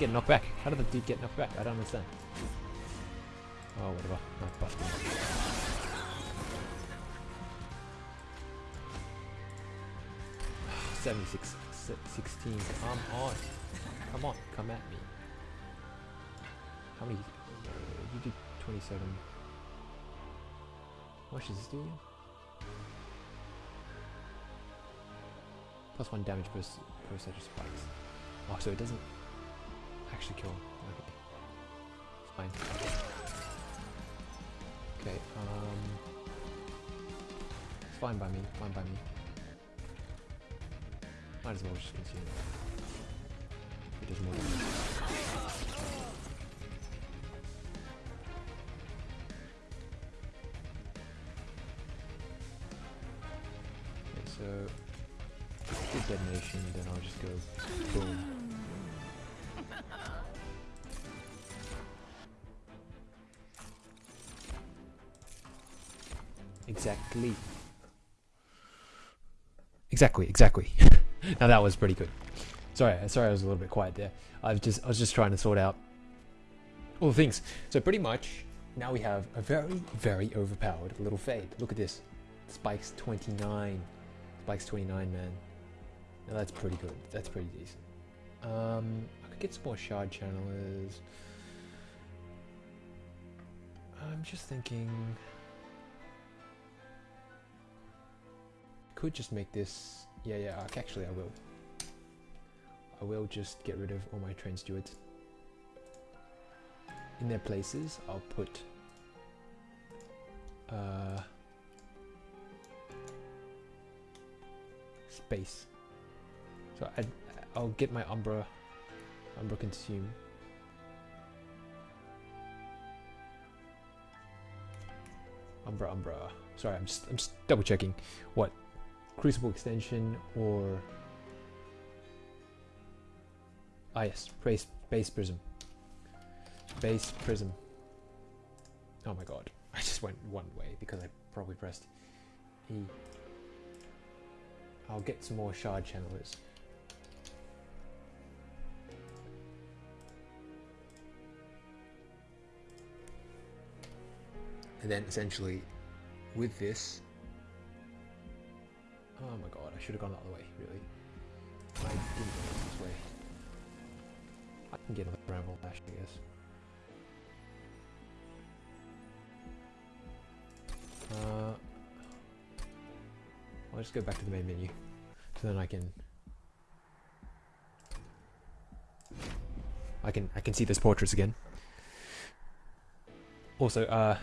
A: get knocked back? How did the dude get knocked back? I don't understand. Oh, whatever. Not busting. 76, 16. Come on. Come on, come at me. How many? You did 27. How much this do? Plus one damage per, per set of spikes. Oh, so it doesn't actually kill. Okay. It's fine. Okay, um... It's fine by me, fine by me. Might as well just consume it. Does. Exactly. Exactly, exactly. now that was pretty good. Sorry, sorry I was a little bit quiet there. I was just I was just trying to sort out all the things. So pretty much now we have a very, very overpowered little fade. Look at this. Spikes 29. Spikes 29, man. Now that's pretty good. That's pretty decent. Um, I could get some more shard channelers. I'm just thinking. Could just make this. Yeah, yeah. Actually, I will. I will just get rid of all my train stewards. In their places, I'll put. Uh, space. So I, I'll get my Umbra, Umbra consume. Umbra, Umbra. Sorry, I'm just I'm just double checking what Crucible extension or ah yes, base base prism. Base prism. Oh my god, I just went one way because I probably pressed E. I'll get some more shard channelers. And then essentially with this Oh my god, I should have gone the other way, really. I didn't go this way. I can get another bramble lash, I guess. Uh, I'll just go back to the main menu, so then I can I can I can see those portraits again. Also, uh,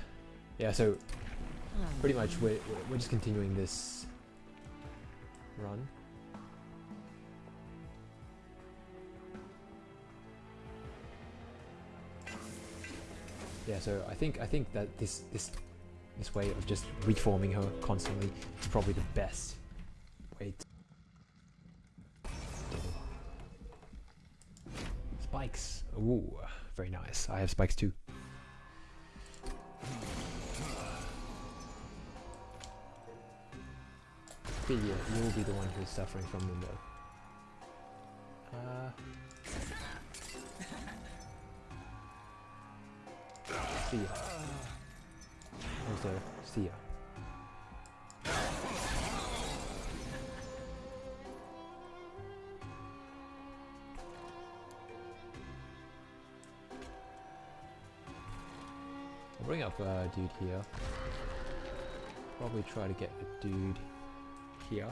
A: yeah. So pretty much we're we're just continuing this run. Yeah, so I think I think that this this this way of just reforming her constantly is probably the best way to Spikes. Ooh, very nice. I have spikes too. Figure you'll be the one who's suffering from though. Uh, see ya. Also, see ya. I'll bring up a dude here. Probably try to get a dude here.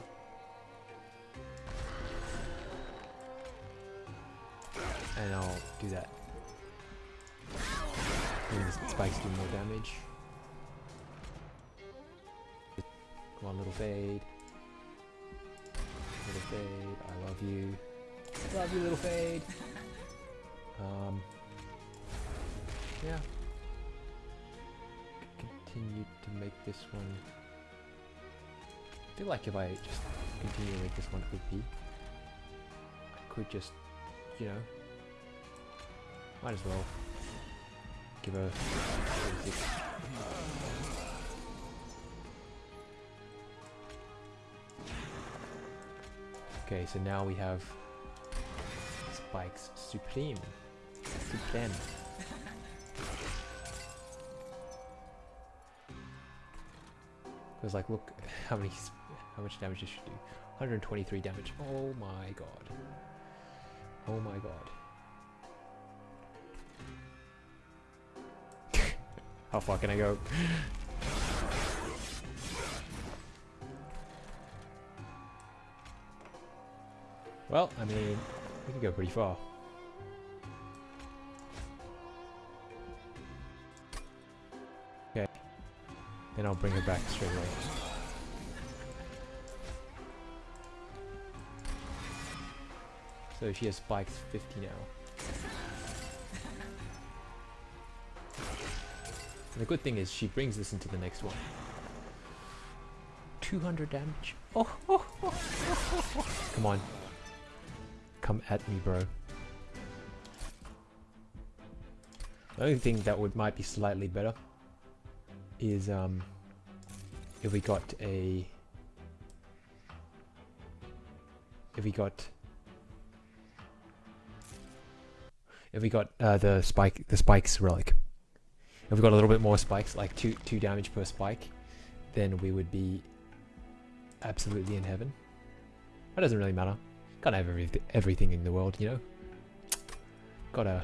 A: And I'll do that. And spikes do more damage. One little fade. Little fade, I love you. Love you, little fade. Um, yeah. Continue to make this one I feel like if I just continue with this one OP, I could just, you know, might as well give her 36. Okay, so now we have Spikes Supreme. Supreme. Because like, look how many, how much damage this should do. 123 damage. Oh my god. Oh my god. how far can I go? well, I mean, we can go pretty far. Okay. Then I'll bring her back straight away. So she has spikes 50 now. And the good thing is she brings this into the next one. 200 damage. Oh, oh, oh, Come on. Come at me, bro. The only thing that would might be slightly better is um, if we got a if we got if we got uh, the spike the spikes relic if we got a little bit more spikes like two two damage per spike then we would be absolutely in heaven that doesn't really matter gotta have every, everything in the world you know gotta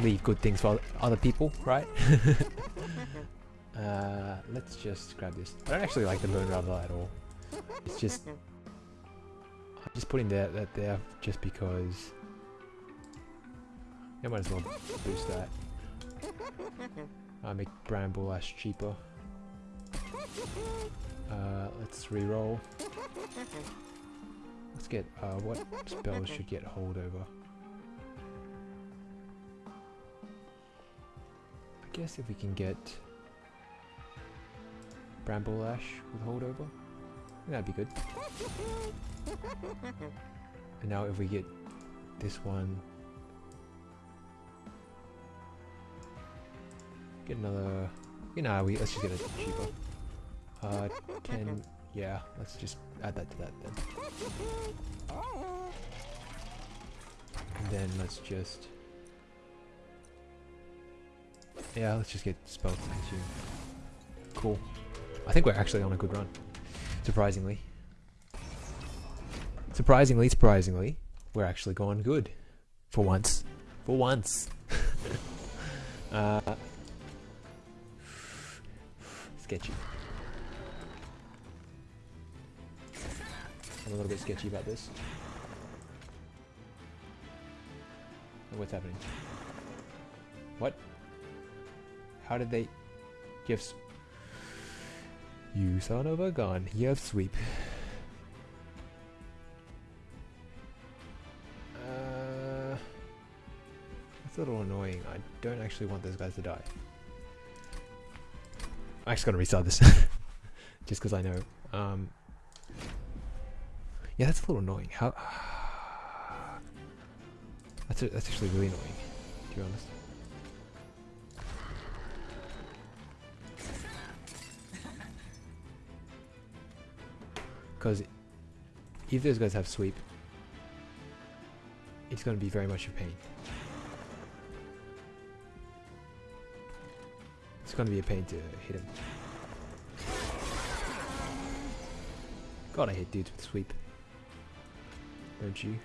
A: leave good things for other people, right? uh, let's just grab this. I don't actually like the Moon Rattler at all. It's just... I'm just putting that, that there just because... I might as well boost that. I make Bramble Lash cheaper. Uh, let's re-roll. Let's get, uh, what spells should get holdover? I guess if we can get Bramble Lash with holdover, that'd be good. And now if we get this one, get another, you know, we let's just get it cheaper. Uh, 10 Yeah, let's just add that to that then. And then let's just... Yeah, let's just get spell consume. Cool. I think we're actually on a good run. Surprisingly. Surprisingly, surprisingly, we're actually going good. For once. For once. uh, sketchy. I'm a little bit sketchy about this. What's happening? What? How did they... Gifts. You son of a gun. You have sweep. Uh, that's a little annoying. I don't actually want those guys to die. I'm actually gonna restart this. Just because I know. Um, yeah, that's a little annoying. How... That's, a, that's actually really annoying, to be honest. Because if those guys have sweep, it's going to be very much a pain. Going to be a pain to hit him. God, I hate dudes with sweep. Don't you?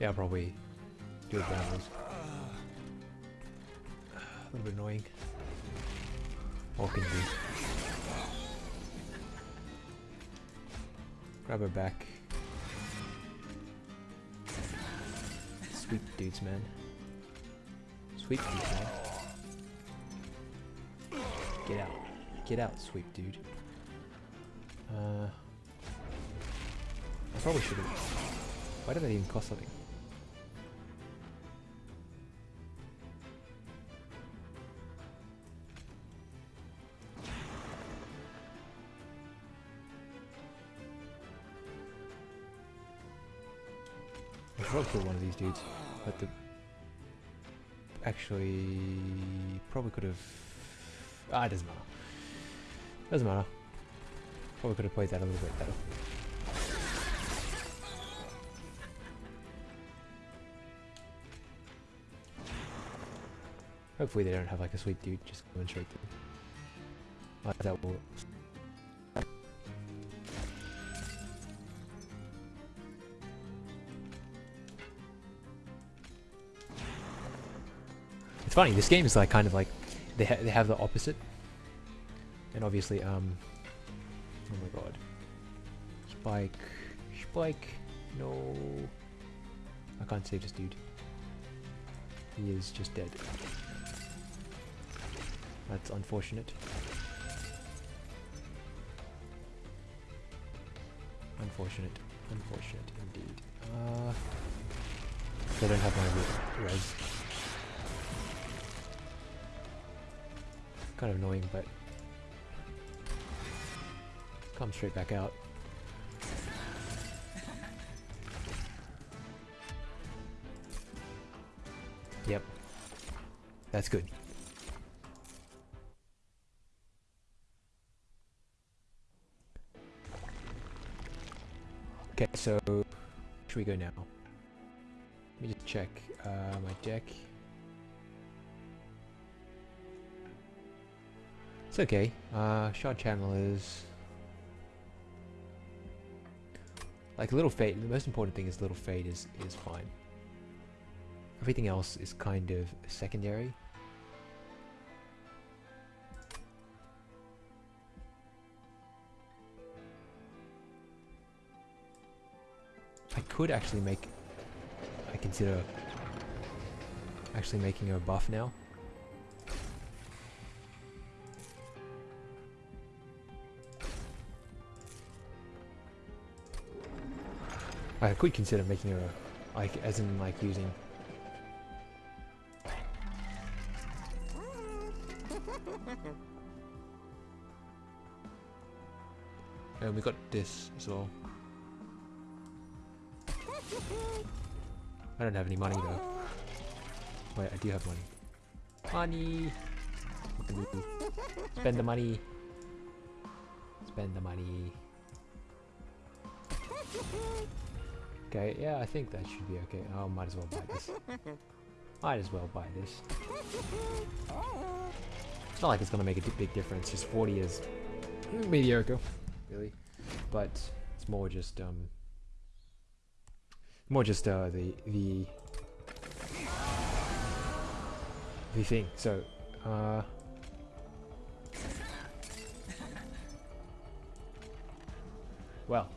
A: Yeah, probably Sweet dude. Uh, I probably should have. Why did that even cost something? I probably kill one of these dudes, but the actually probably could have. Ah, it doesn't matter. Doesn't matter. Probably could have played that a little bit better. Hopefully they don't have like a sweet dude just going straight through. Like that will It's funny, this game is like kind of like, they, ha they have the opposite. And obviously, um, oh my god. Spike, Spike, no. I can't save this dude. He is just dead. That's unfortunate. Unfortunate. Unfortunate indeed. Uh, I don't have my res. Kind of annoying, but come straight back out. Yep. That's good. Okay, so should we go now? Let me just check uh, my deck. It's okay. Uh, shard channel is like a little fade. The most important thing is little fade is is fine. Everything else is kind of secondary. I could actually make. I consider actually making a buff now. I could consider making a, like, as in like using. And we got this as well. I don't have any money though. Wait, I do have money. Money! Spend the money. Spend the money. Okay, yeah, I think that should be okay. Oh, might as well buy this. Might as well buy this. It's not like it's gonna make a big difference. Just 40 is mediocre, really. But it's more just um, more just uh, the the the thing. So, uh, well,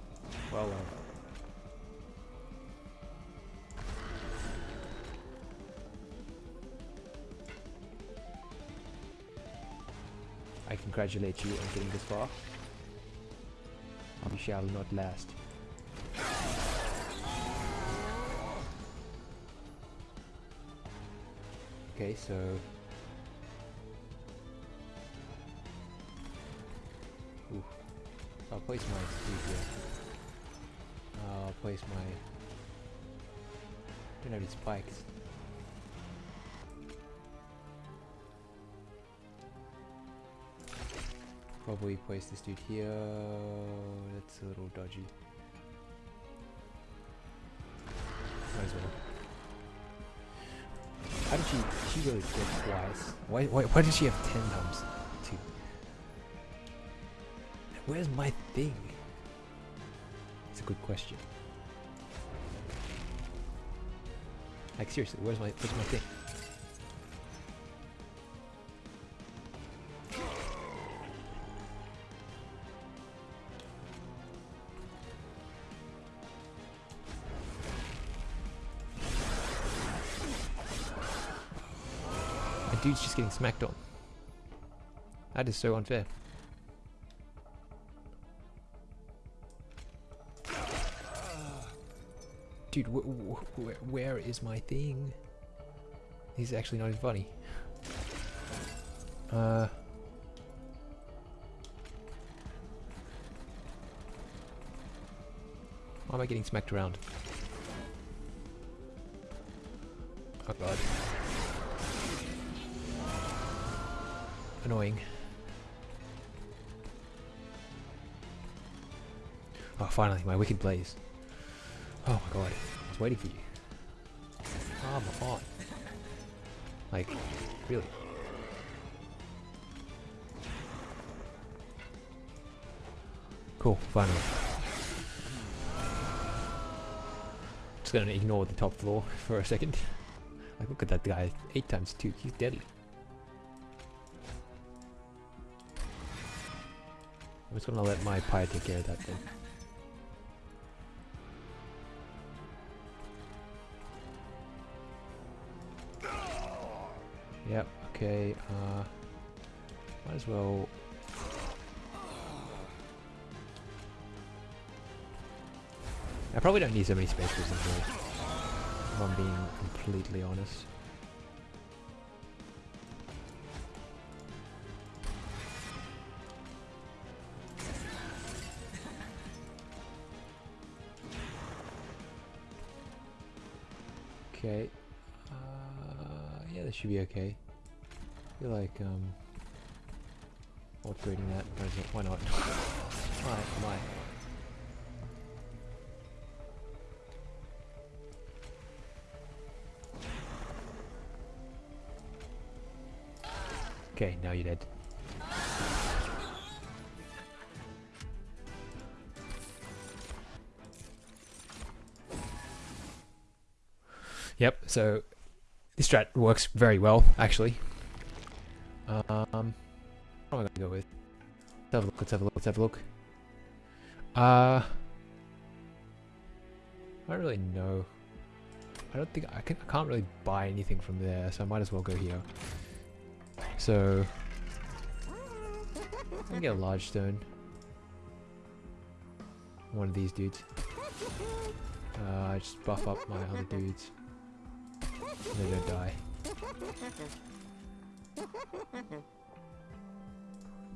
A: well, well. I congratulate you on getting this far. We shall not last. Okay, so... Ooh. I'll place my speed here. I'll place my... don't have any spikes. Probably place this dude here. That's a uh, little dodgy. Might as well. How did she? She really get twice. Why? Why? Why did she have ten times two? Where's my thing? It's a good question. Like seriously, where's my where's my thing? Dude's just getting smacked on. That is so unfair. Dude, wh wh wh where is my thing? He's actually not even funny. Uh... Why am I getting smacked around? Oh god. Annoying. Oh, finally, my wicked blaze. Oh my god, I was waiting for you. Oh, Come on. Like, really? Cool, finally. Just gonna ignore the top floor for a second. Like, look at that guy, 8 times 2, he's deadly. Just gonna let my pie take care of that then. Yep, okay, uh, might as well... I probably don't need so many space prisms here, if I'm being completely honest. Should be okay. I feel like, um, upgrading that. Why not? Why? Why? Okay, now you're dead. Yep, so strat works very well, actually. Um, what am I going to go with? Let's have a look, let's have a look, let's have a look. Uh, I don't really know. I don't think, I, can, I can't really buy anything from there, so I might as well go here. So, I can get a large stone. One of these dudes. Uh, just buff up my other dudes. They don't die.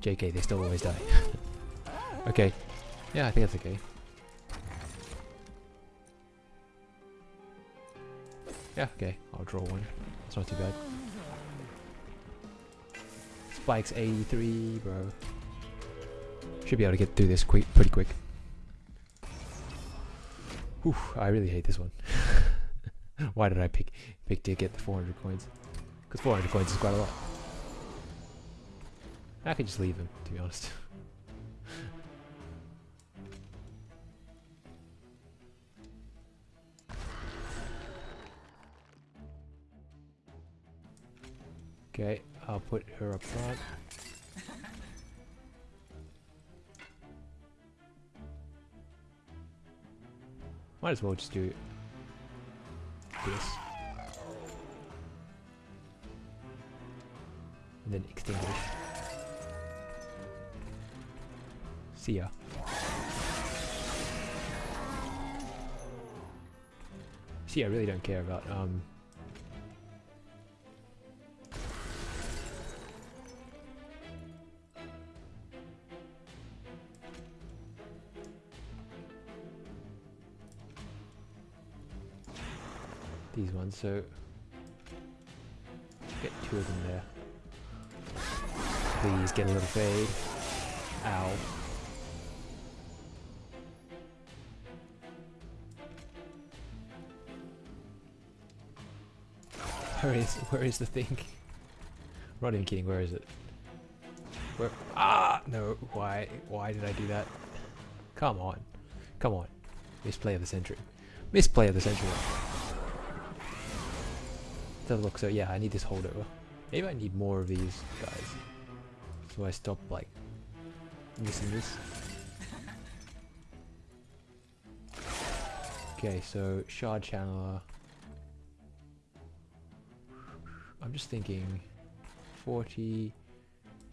A: JK, they still always die. okay. Yeah, I think that's okay. Yeah, okay. I'll draw one. It's not too bad. Spikes 83, bro. Should be able to get through this quick, pretty quick. Whew, I really hate this one. Why did I pick pick to get the 400 coins? Because 400 coins is quite a lot. I could just leave him, to be honest. okay, I'll put her up front. Might as well just do this. And then extinguish. See ya. See, I really don't care about um these ones, so get two of them there. Please get a little fade. Ow. Where is where is the thing? Not even kidding, where is it? Where Ah no, why why did I do that? Come on. Come on. Misplay of the century. Misplay of the century. Doesn't look so yeah, I need this holdover. Maybe I need more of these guys. So I stop like missing this. Okay, so shard channeler. I'm just thinking 40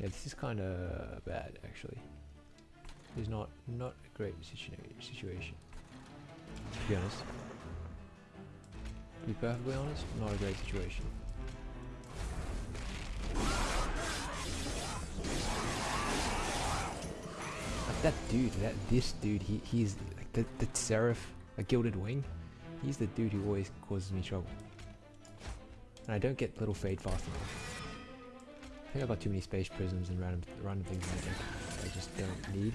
A: yeah this is kind of bad actually it's not not a great situa situation to be honest be perfectly honest not a great situation like that dude that this dude he he's like the, the seraph a gilded wing he's the dude who always causes me trouble and I don't get little fade fast enough. I think I've got too many space prisms and random random things in my I just don't need.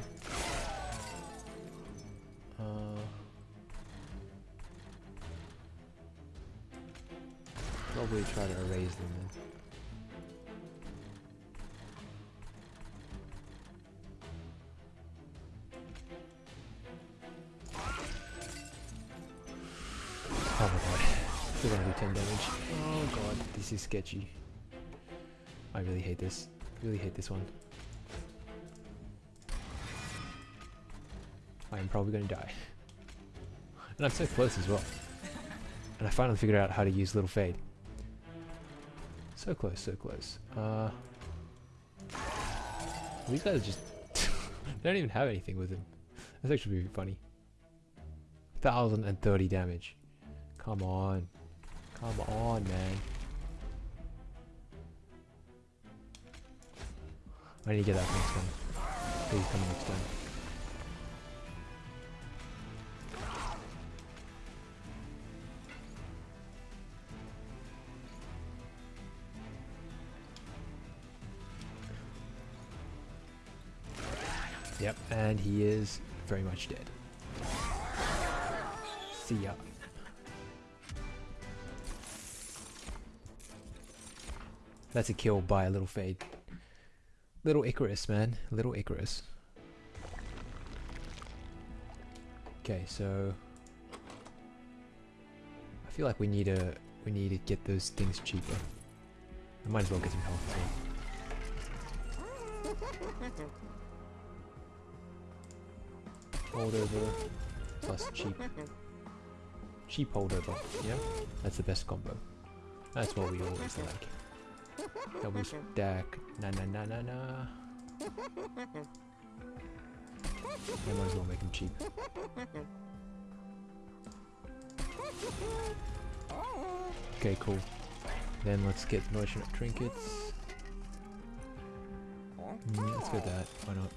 A: Probably try to erase them then. Oh my god. Still gonna do 10 damage. Oh god, this is sketchy. I really hate this. Really hate this one. I am probably gonna die. And I'm so close as well. And I finally figured out how to use Little Fade. So close, so close. Uh, these guys just they don't even have anything with them. That's actually really funny. 1030 damage. Come on. Come on, man. I need to get that next one. Please come next time. Yep, and he is very much dead. See ya. That's a kill by a little fade. Little Icarus, man. Little Icarus. Okay, so I feel like we need to we need to get those things cheaper. I might as well get some health too. Holdover plus cheap. Cheap holdover, yeah? That's the best combo. That's what we always like. Double stack. Na na na na na. I might as well make them cheap. Okay, cool. Then let's get merchant of trinkets. Mm, let's get that. Why not?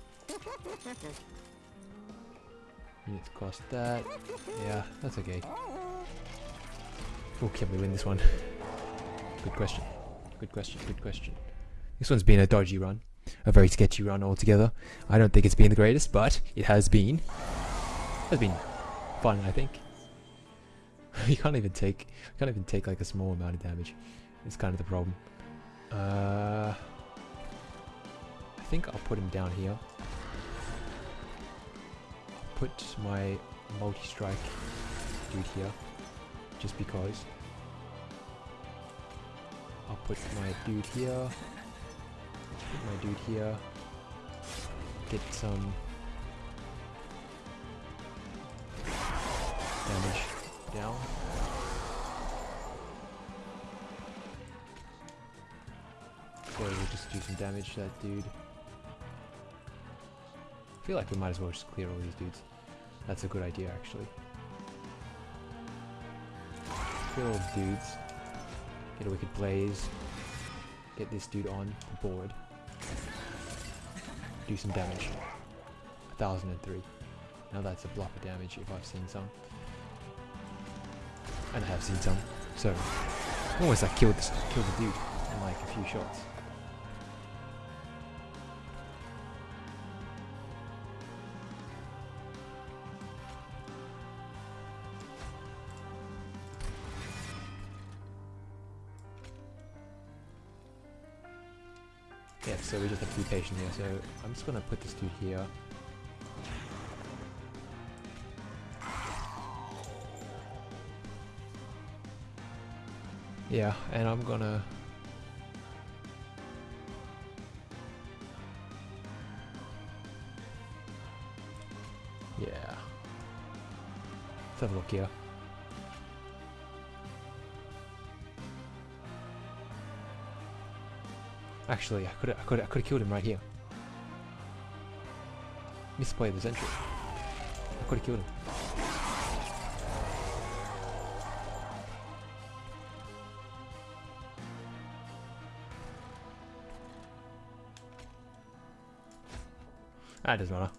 A: Units cost that. Yeah, that's okay. Oh, can we win this one? Good question. Good question. Good question. This one's been a dodgy run. A very sketchy run altogether. I don't think it's been the greatest, but it has been. It has been fun, I think. you can't even take can't even take like a small amount of damage. It's kind of the problem. Uh, I think I'll put him down here. Put my multi-strike dude here, just because. I'll put my dude here. Put my dude here. Get some damage down. So we'll just do some damage to that dude. I feel like we might as well just clear all these dudes. That's a good idea actually. Clear all the dudes. Get a Wicked Blaze. Get this dude on the board. Do some damage. 1003. Now that's a block of damage if I've seen some. And I have seen some. So, almost like killed, this, the dude in like a few shots. Here. So I'm just gonna put this dude here. Yeah, and I'm gonna... Yeah. Let's have a look here. Actually, I could I could I could have killed him right here. Misplay the sentry. I could have killed him. Ah, that doesn't matter.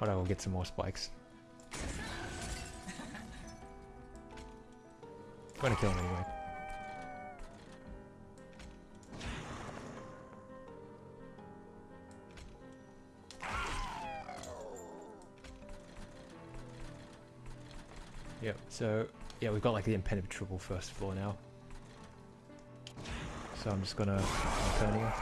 A: But I will get some more spikes. I'm gonna kill him anyway. Yep, so yeah, we've got like the impenetrable first floor now. So I'm just gonna turn here.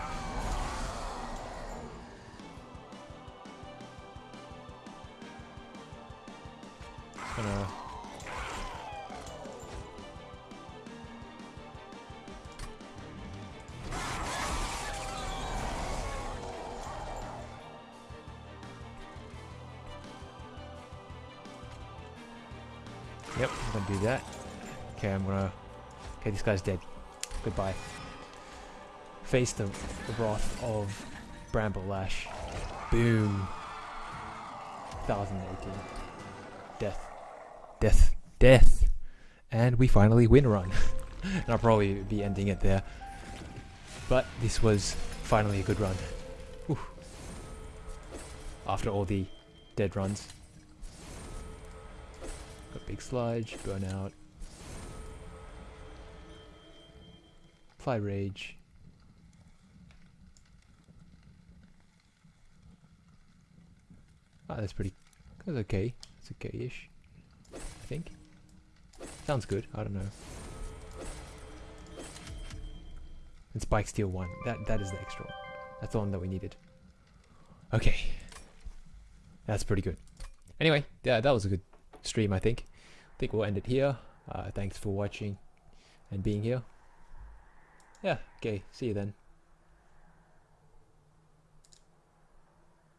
A: Okay, this guy's dead. Goodbye. Face the, the wrath of Bramble Lash. Boom. 1018. Death. Death. Death. And we finally win a run. and I'll probably be ending it there. But this was finally a good run. Whew. After all the dead runs. Got big sludge, burnout. Apply rage. Ah, that's pretty. That's okay. It's okay-ish. I think. Sounds good. I don't know. And Spike Steel one. That that is the extra one. That's the one that we needed. Okay. That's pretty good. Anyway, yeah, that was a good stream, I think. I think we'll end it here. Uh, thanks for watching and being here. Yeah, okay, see you then.